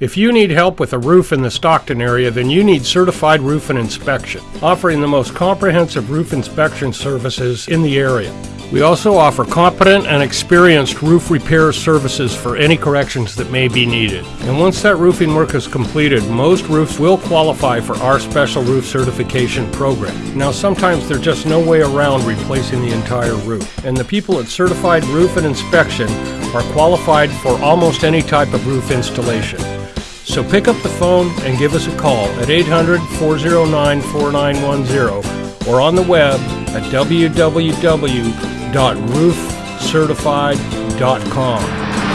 If you need help with a roof in the Stockton area, then you need Certified Roof and Inspection, offering the most comprehensive roof inspection services in the area. We also offer competent and experienced roof repair services for any corrections that may be needed. And once that roofing work is completed, most roofs will qualify for our special roof certification program. Now, sometimes there's just no way around replacing the entire roof. And the people at Certified Roof and Inspection are qualified for almost any type of roof installation. So pick up the phone and give us a call at 800 409 4910 or on the web at www.roofcertified.com.